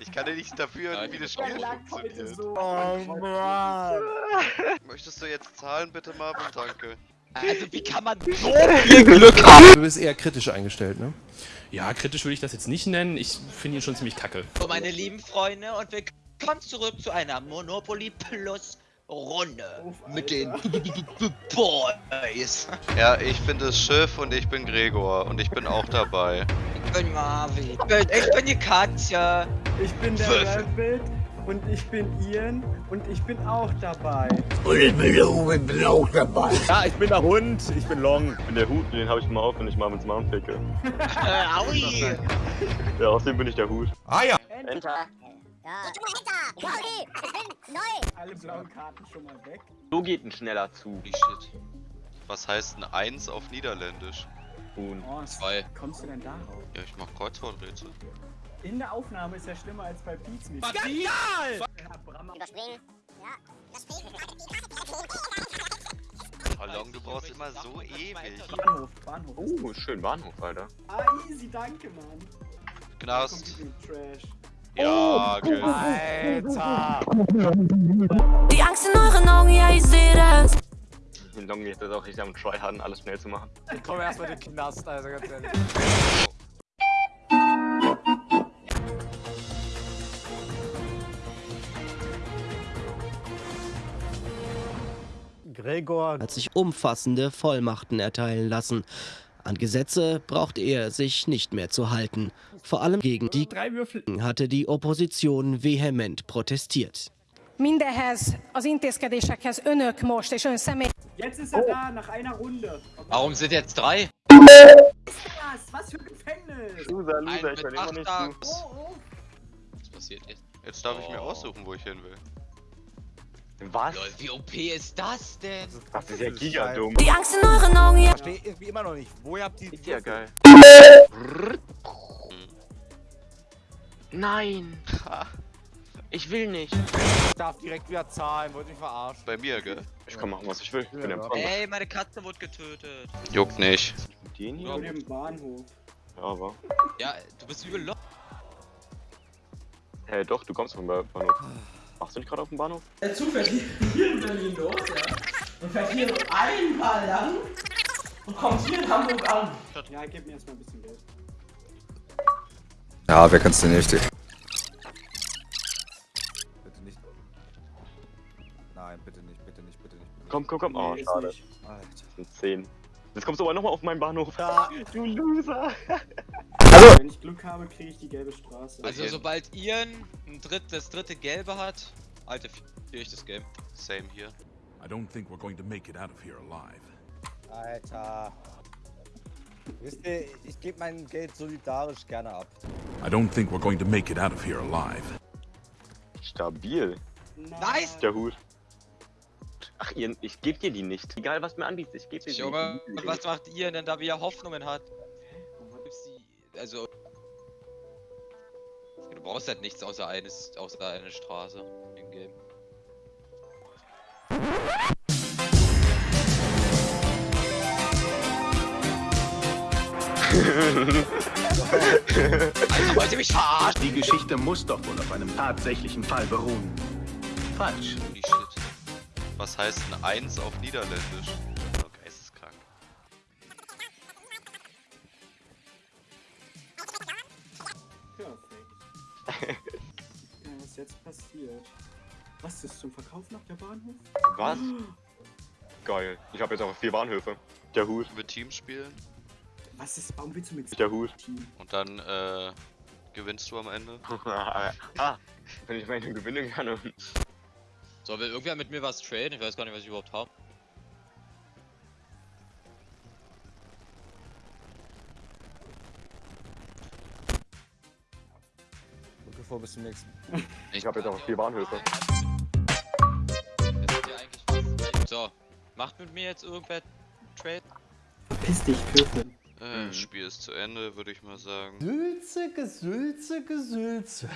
Ich kann ja nicht dafür, Ja, wie das Spiel funktioniert. so. Oh Mann. Möchtest du jetzt zahlen, bitte, Marvin? Danke. Also wie kann man so viel Glück haben? Du bist eher kritisch eingestellt, ne? Ja, kritisch würde ich das jetzt nicht nennen. Ich finde ihn schon ziemlich kacke. So, meine lieben Freunde, und willkommen zurück zu einer Monopoly Plus Runde Uff, mit den. Boys. Ja, ich bin das Schiff und ich bin Gregor und ich bin auch dabei. Ich bin Marvin. Ich bin, ich bin die Katja. Ich bin der. Rabbit und ich bin Ian und ich bin auch dabei. Ja, ich bin der Hund, ich bin Long. Ich bin der Hut, den habe ich immer auf, wenn ich mal mit Mom ficke. Äh, aui. Ja, außerdem bin ich der Hut. Ah ja. Enter. Ja. Okay, ich bin neu. Alle blauen Karten schon mal weg. So geht ein schneller Zug. Shit. Was heißt ein Eins auf Niederländisch? Huhn. Oh, Zwei. wie kommst du denn darauf? Ja, ich mach Kreuzworträtsel. In der Aufnahme ist ja schlimmer als bei Pizza. Genial! Ja, Brammer. Überspringen. Ja. Ballon, du brauchst immer so ewig. Bahnhof, Bahnhof. Oh, schön Bahnhof, Alter. Ah, easy, danke, Mann. Knast. Trash. Ja, genau. Alter! Die Angst in euren Augen, ja, ich sehe das. Den Long geht das auch richtig am Tryharden, alles schnell zu machen. Ich komme erstmal in den Knast, also ganz ehrlich. hat sich umfassende Vollmachten erteilen lassen. An Gesetze brauchte er sich nicht mehr zu halten. Vor allem gegen die Drei Würfel. hatte die Opposition vehement protestiert. Mindehez, az intézkedésekhez önök most és ön személy Jetzt ist er da, nach einer Runde. Warum sind jetzt drei? Was? Was für ein Gefängnis? Loser, Loser, ich bin immer nicht du. Oh, oh. Was passiert jetzt? Jetzt darf ich mir Oh. aussuchen, wo ich hin will. Was? Lol, wie OP ist das denn? Das ist ja gigadumm. Die Angst in euren Augen, ja. verstehe irgendwie immer noch nicht. Woher habt ihr Ist ja geil. Nein. Ich will nicht. Ich darf direkt wieder zahlen, wollte mich verarschen. Bei mir, gell? Ich kann machen, was ich will. Ich bin Ja, Empfang. Ey, meine Katze wurde getötet. Juckt nicht. Mit denen hier? dem Bahnhof. Ja, aber. Ja, du bist übel lo Hä, doch, du kommst vom Ba- Bahnhof. Machst du nicht gerade auf dem Bahnhof? Der Zug fährt hier in Berlin los, ja. Und fährt hier einmal lang und kommt hier in Hamburg an. Ja, gib mir erstmal ein bisschen Geld. Ja, wer kann's denn nicht? Bitte nicht. Nein, bitte nicht, bitte nicht, bitte nicht. Bitte Komm, komm, komm. Oh, Nee, schade. Alter. Das sind 10. Jetzt kommst du aber nochmal auf meinen Bahnhof. Ja. Du Loser. Wenn ich Glück habe, kriege ich die gelbe Straße. Also sobald Ian ein dritt, das dritte Gelbe hat, Alter, führe ich das Game. Same hier. I don't think we're going to make it out of here alive. Alter. Wisst ihr, ich gebe mein Geld solidarisch gerne ab. I don't think we're going to make it out of here alive. Stabil. Nice! Der Hut. Ach, Ian, ich geb dir die nicht. Egal, was mir anbietest, ich geb dir die Junge, nicht. und was macht Ian denn da, wie er Hoffnungen hat? Also... Du brauchst halt nichts außer eines, außer eine Straße im Game. Also wollt ihr mich verarschen? Die Geschichte muss doch wohl auf einem tatsächlichen Fall beruhen. Falsch. Was heißt ein Eins auf Niederländisch? Was ist zum Verkauf noch der Bahnhof? Was? Geil. Ich habe jetzt auch vier Bahnhöfe. Der Hut. Mit Teams spielen Was ist, warum willst du mit Der Hut. Team? und dann äh, gewinnst du am Ende. ah, wenn ich meine gewinnen kann. So, will irgendwer mit mir was traden? Ich weiß gar nicht, was ich überhaupt habe. Drücke vor, bis zum nächsten. Ich habe jetzt auch vier Bahnhöfe. Macht mit mir jetzt irgendwer Trade? Verpiss dich, Würfel. Äh, Mhm. Spiel ist zu Ende, würde ich mal sagen. Sülze, Gesülze, Gesülze.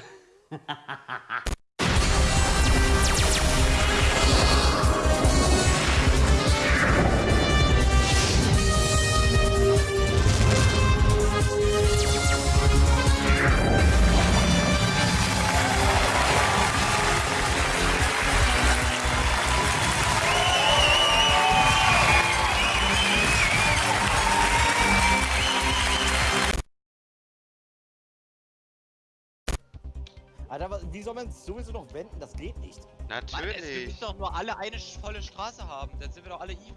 Alter, wie soll man es sowieso noch wenden? Das geht nicht. Mann, es, wir Natürlich. müssen doch nur alle eine volle Straße haben, dann sind wir doch alle even.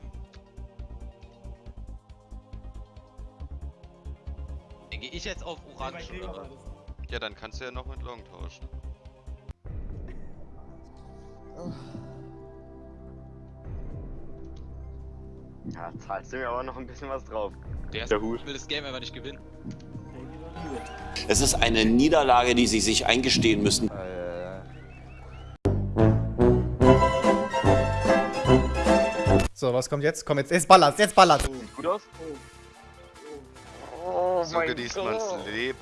Dann gehe ich jetzt auf Orange oder was? Ja, dann kannst du ja noch mit Long tauschen. Ja, zahlst du mir aber noch ein bisschen was drauf. Der Der Hut. will das Game einfach nicht gewinnen. Es ist eine Niederlage, die sie sich eingestehen müssen. So, was kommt jetzt? Komm, jetzt, jetzt ballert's, jetzt ballert's. Sieht gut aus? Oh So genießt man's Leben.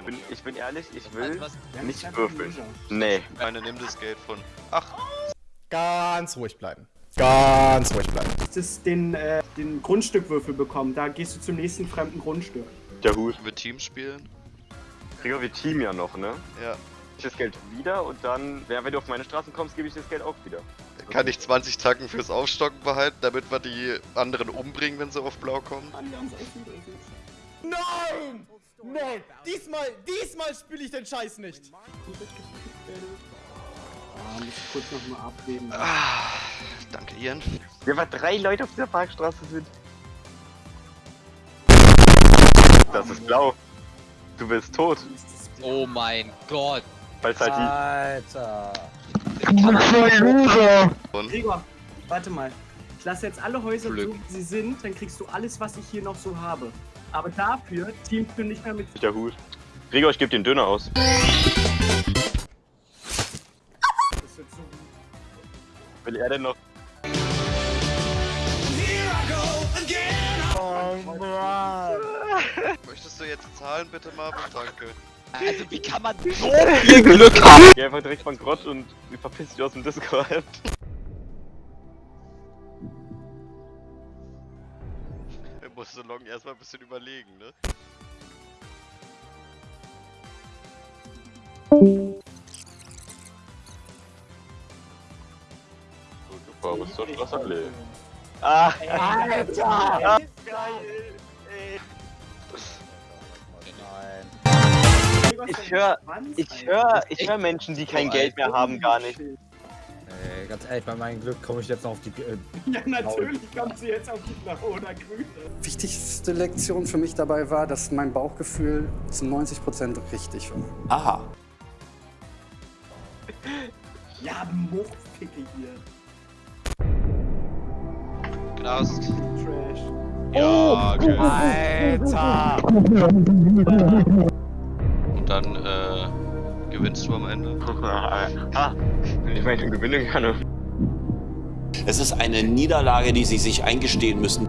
Ich bin, ich bin ehrlich, ich Also will was, nicht würfeln. Nee. Meine nimm das Geld von. Ach, Ganz ruhig bleiben. Ganz ruhig bleiben. Das den, äh, den Grundstückwürfel bekommen. Da gehst du zum nächsten fremden Grundstück. Der Hut. wir Team spielen? Kriegen wir Team ja noch, ne? Ja. Ich das Geld wieder und dann, ja, wenn du auf meine Straßen kommst, gebe ich das Geld auch wieder. Kann ich 20 Tacken fürs Aufstocken behalten, damit wir die anderen umbringen, wenn sie auf Blau kommen? Nein! Nein! Diesmal, diesmal spiele ich den Scheiß nicht! Ah, muss ich kurz nochmal abwägen. Ah, danke, Ian. Wir waren drei Leute auf dieser Parkstraße sind. Das ist blau. Du bist tot. oh mein Gott. Es halt die. Alter. Gregor, warte mal. Ich lasse jetzt alle Häuser Glück. so, wie sie sind, dann kriegst du alles, was ich hier noch so habe. Aber dafür teamst du nicht mehr mit. Der Hut. Gregor, ich gebe den Döner aus. Das wird so Will er denn noch? Du jetzt zahlen, bitte, Marvin? Danke. Also wie kann man so viel Glück haben? Geh einfach direkt bankrott und verpiss dich aus dem Discord. Er muss so long erstmal ein bisschen überlegen, ne? Super, was soll das alle? Ah, Alter! Ich hör- ich höre ich hör Menschen, die kein Geld mehr haben, gar nicht. Ey, ganz ehrlich, bei meinem Glück komme ich jetzt noch auf die. Äh, Ja, natürlich kommt sie jetzt auf die blaue oder grüne. Wichtigste Lektion für mich dabei war, dass mein Bauchgefühl zu 90% richtig war. Aha. Ja, Muffficke hier. Knast. Trash. Ja, okay. Alter! Dann, äh, gewinnst du am Ende? ah, wenn ich mal gewinnen kann. Es ist eine Niederlage, die sie sich eingestehen müssen.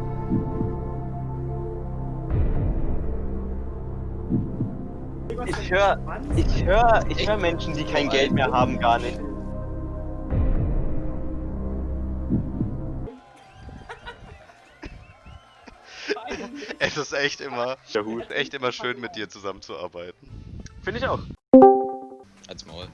Ich höre ich hör, ich hör Menschen, die kein Geld mehr haben, gar nicht. Es ist echt immer, echt immer schön mit dir zusammenzuarbeiten. Finde ich auch. Als Maul.